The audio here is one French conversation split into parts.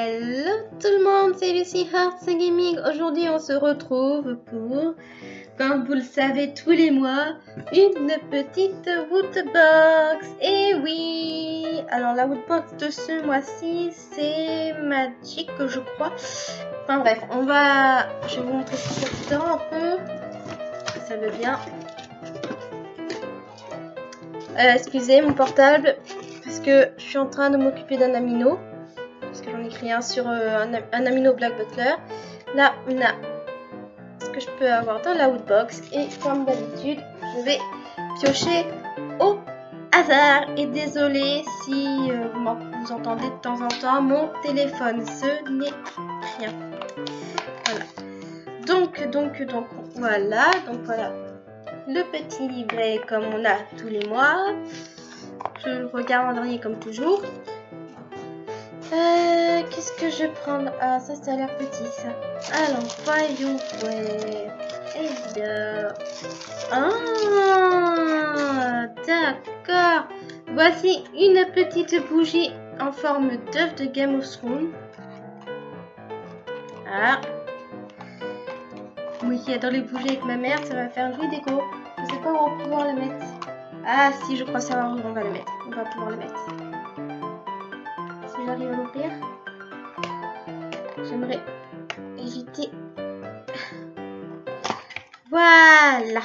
Hello tout le monde, c'est Lucy Hearts Gaming. Aujourd'hui, on se retrouve pour, comme vous le savez tous les mois, une petite Woodbox. Et oui Alors, la Woodbox de ce mois-ci, c'est Magic, je crois. Enfin bref, on va... Je vais vous montrer ce a un peu. Ça veut bien. Euh, excusez mon portable, parce que je suis en train de m'occuper d'un amino parce que j'en ai un sur euh, un, Amino Black Butler. Là, on a ce que je peux avoir dans la Woodbox. Et comme d'habitude, je vais piocher au hasard. Et désolé si euh, vous entendez de temps en temps mon téléphone. Ce n'est rien. Voilà. Donc, donc, donc, voilà. Donc, voilà. Le petit livret comme on a tous les mois. Je le regarde en dernier comme toujours. Euh, qu'est-ce que je prendre? Ah, ça, ça a l'air petit, ça. Alors, voyons, ouais. Et bien... Ah, d'accord. Voici une petite bougie en forme d'œuf de Game of Thrones. Ah. Oui, dans les bougies avec ma mère, ça va faire joli déco. Je sais pas où on va pouvoir le mettre. Ah, si, je crois savoir où on va le mettre. On va pouvoir le mettre J'aimerais éviter. Voilà.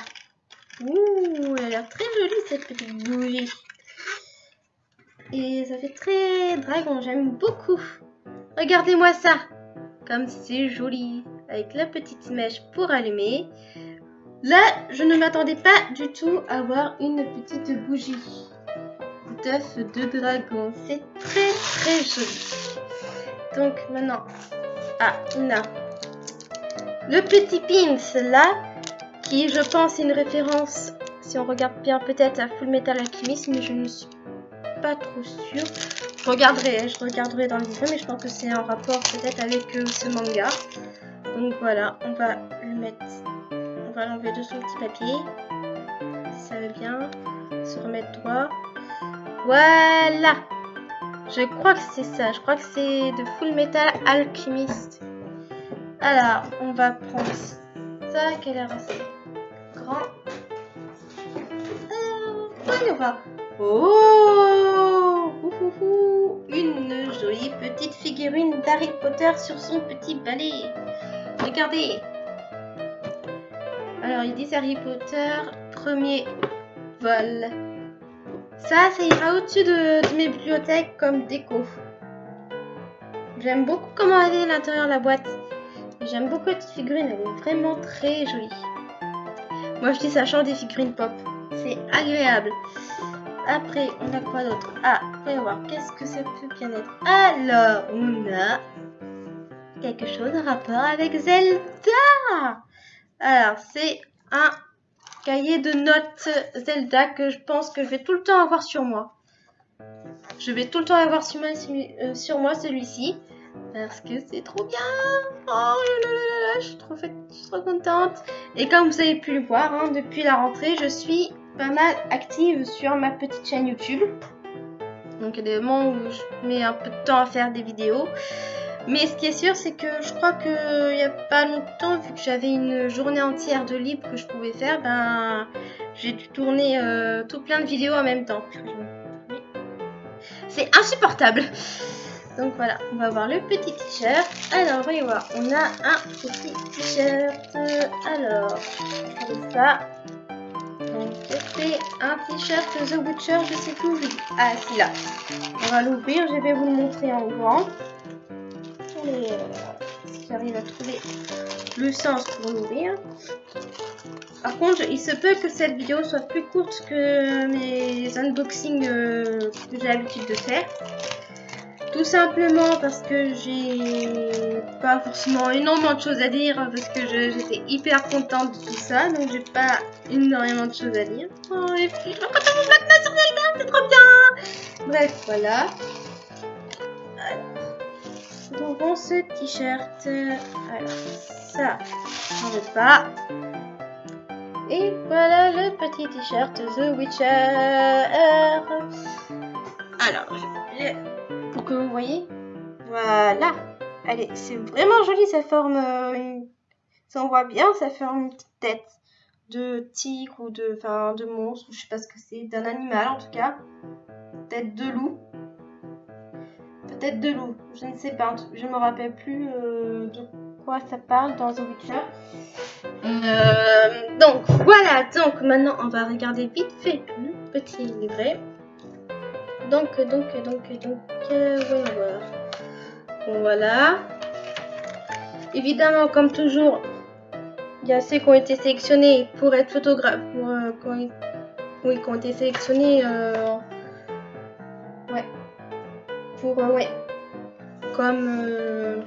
Ouh, elle a l'air très jolie cette petite bougie. Et ça fait très dragon, j'aime beaucoup. Regardez-moi ça. Comme c'est joli. Avec la petite mèche pour allumer. Là, je ne m'attendais pas du tout à voir une petite bougie d'œuf de dragon. C'est très très joli. Donc maintenant, ah, on a le petit pins là, qui je pense est une référence, si on regarde bien peut-être à Full Metal Alchemist, mais je ne suis pas trop sûre. Je regarderai, hein, je regarderai dans le livre, mais je pense que c'est en rapport peut-être avec euh, ce manga. Donc voilà, on va le mettre, on va l'enlever de son petit papier. Ça va bien, se remettre droit. Voilà Je crois que c'est ça. Je crois que c'est de Full Metal Alchemist. Alors, on va prendre ça qui a assez grand. Euh. Oh Une jolie petite figurine d'Harry Potter sur son petit balai. Regardez Alors, ils disent Harry Potter, premier vol. Ça, ça ira au-dessus de, mes bibliothèques comme déco. J'aime beaucoup comment elle est l'intérieur de la boîte. J'aime beaucoup cette figurine, elle est vraiment très jolie. Moi je dis ça change des figurines pop. C'est agréable. Après, on a quoi d'autre? Ah, voyons voir, qu'est-ce que ça peut bien être? Alors, on a quelque chose en rapport avec Zelda Alors, c'est un cahier de notes Zelda que je pense que je vais tout le temps avoir sur moi. Je vais tout le temps avoir sur moi, euh, moi celui-ci. Parce que c'est trop bien Oh là là là je suis trop, je suis trop contente Et comme vous avez pu le voir, hein, depuis la rentrée, je suis pas mal active sur ma petite chaîne YouTube. Donc il y a des moments où je mets un peu de temps à faire des vidéos. Mais ce qui est sûr, c'est que je crois qu'il n'y a pas longtemps, vu que j'avais une journée entière de libre que je pouvais faire, ben j'ai dû tourner euh, tout plein de vidéos en même temps. C'est insupportable. Donc voilà, on va voir le petit t-shirt. Alors, voyez voir, on a un petit t-shirt. Alors, ça. Donc un t-shirt The Witcher, je sais plus Ah, c'est là. On va l'ouvrir, je vais vous le montrer en grand euh, j'arrive à trouver le sens pour l'ouvrir. Par contre, il se peut que cette vidéo soit plus courte que mes unboxings euh, que j'ai l'habitude de faire. Tout simplement parce que j'ai pas forcément énormément de choses à dire parce que j'étais hyper contente de tout ça donc j'ai pas énormément de choses à dire. Oh les filles, je sur c'est trop bien Bref, voilà ce t-shirt. Alors, ça, j'en veux pas. Et voilà le petit t-shirt The Witcher. Alors, pour que vous voyez, Voilà. Allez, c'est vraiment joli, ça forme... Euh, ça on voit bien, ça forme une petite tête de tigre ou de, enfin, de monstre, je sais pas ce que c'est, d'un animal en tout cas. Tête de loup. De loup, je ne sais pas, je me rappelle plus euh, de quoi ça parle dans The Witcher. Euh, donc voilà, donc maintenant on va regarder vite fait le petit livret. Donc, donc, donc, donc, euh, voilà. voilà. Évidemment, comme toujours, il y a ceux qui ont été sélectionnés pour être photographes, pour, euh, oui, qui ont été sélectionnés, euh, ouais, comme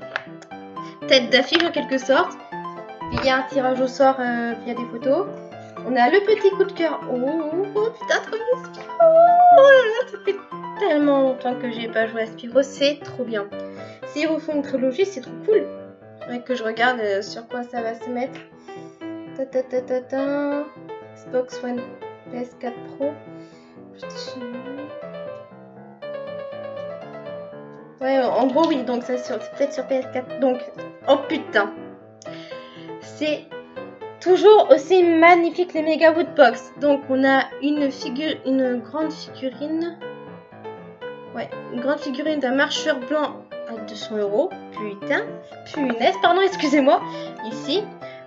tête d'affiche en quelque sorte. Il y a un tirage au sort via des photos. On a le petit coup de cœur. Oh, oh putain, trop bien oh, Ça fait tellement longtemps que j'ai pas joué à Spyro, c'est trop bien. S'ils refont une trilogie, c'est trop cool. Que je regarde sur quoi ça va se mettre. Ta ta ta ta ta. Xbox One PS4 Pro. Ouais, en gros, oui, donc ça c'est peut-être sur PS4. Donc, oh putain. C'est toujours aussi magnifique les Mega Woodbox. Donc, on a une figure, une grande figurine. Ouais, une grande figurine d'un marcheur blanc à 200 euros. Putain, punaise, pardon, excusez-moi. Ici,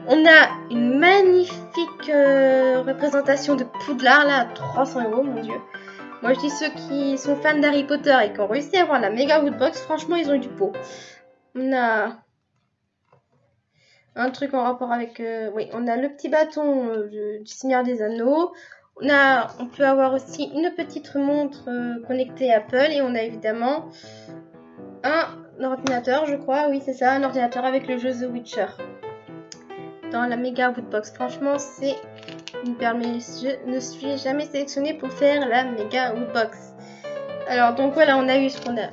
on a une magnifique euh, représentation de Poudlard, là, à 300 euros, mon dieu. Moi, je dis ceux qui sont fans d'Harry Potter et qui ont réussi à avoir la Mega Woodbox, franchement, ils ont eu du pot. On a un truc en rapport avec... Euh, oui, on a le petit bâton euh, du Seigneur des Anneaux. On, a, on peut avoir aussi une petite montre connectée Apple. Et on a évidemment un ordinateur, je crois. Oui, c'est ça, un ordinateur avec le jeu The Witcher dans la Mega Woodbox. Franchement, c'est je ne suis jamais sélectionnée pour faire la Mega Woodbox. Alors, donc voilà, on a eu ce qu'on a.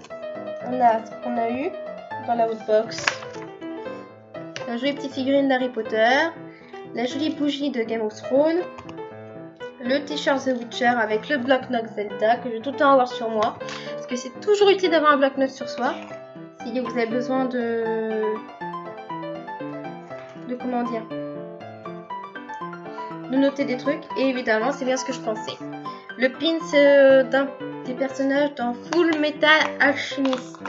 On a ce qu'on a eu dans la Woodbox. La jolie petite figurine d'Harry Potter. La jolie bougie de Game of Thrones. Le t-shirt The Witcher avec le bloc-notes Zelda que je vais tout le temps avoir sur moi. Parce que c'est toujours utile d'avoir un bloc-notes sur soi. Si vous avez besoin de de comment dire de noter des trucs. Et évidemment c'est bien ce que je pensais. Le pin euh, d'un des personnages dans Full Metal Alchemist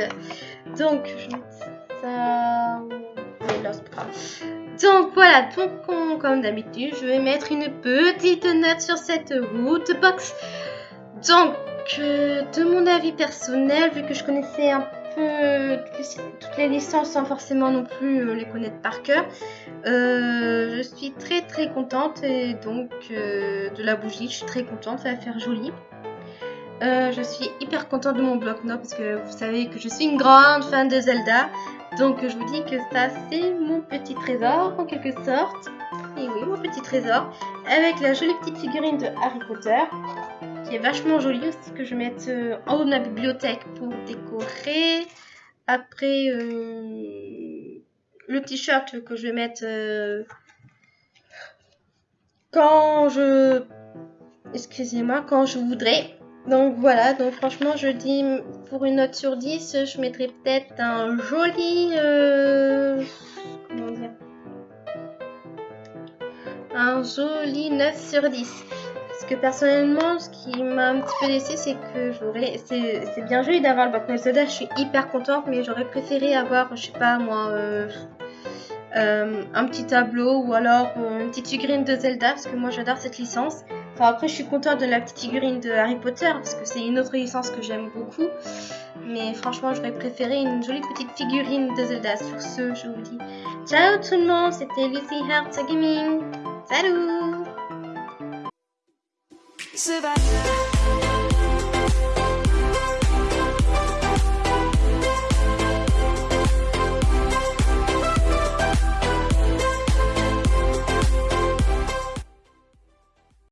donc ça donc voilà. Donc comme d'habitude je vais mettre une petite note sur cette route box donc euh, de mon avis personnel vu que je connaissais un toutes les licences sans forcément non plus euh, les connaître par cœur. Euh, je suis très très contente et donc euh, de la bougie, je suis très contente, ça va faire joli. je suis hyper contente de mon bloc-notes parce que vous savez que je suis une grande fan de Zelda. Donc je vous dis que ça c'est mon petit trésor en quelque sorte. Et oui, mon petit trésor. Avec la jolie petite figurine de Harry Potter qui est vachement jolie aussi que je vais mettre euh, en haut de ma bibliothèque pour décorer. Après, euh, le t-shirt que je vais mettre euh, quand je... Excusez-moi, quand je voudrais. Donc voilà, donc franchement je dis pour une note sur 10, je mettrais peut-être un joli... comment dire? Un joli 9 sur 10 que personnellement, ce qui m'a un petit peu laissé, c'est que j'aurais. C'est bien joli d'avoir le Backnote Zelda, je suis hyper contente, mais j'aurais préféré avoir, je sais pas moi, euh, euh, un petit tableau ou alors euh, une petite figurine de Zelda, parce que moi j'adore cette licence. Enfin, après, je suis contente de la petite figurine de Harry Potter, parce que c'est une autre licence que j'aime beaucoup. Mais franchement, j'aurais préféré une jolie petite figurine de Zelda. Sur ce, je vous dis ciao tout le monde, c'était Lucy Hearts Gaming. Salut Savannah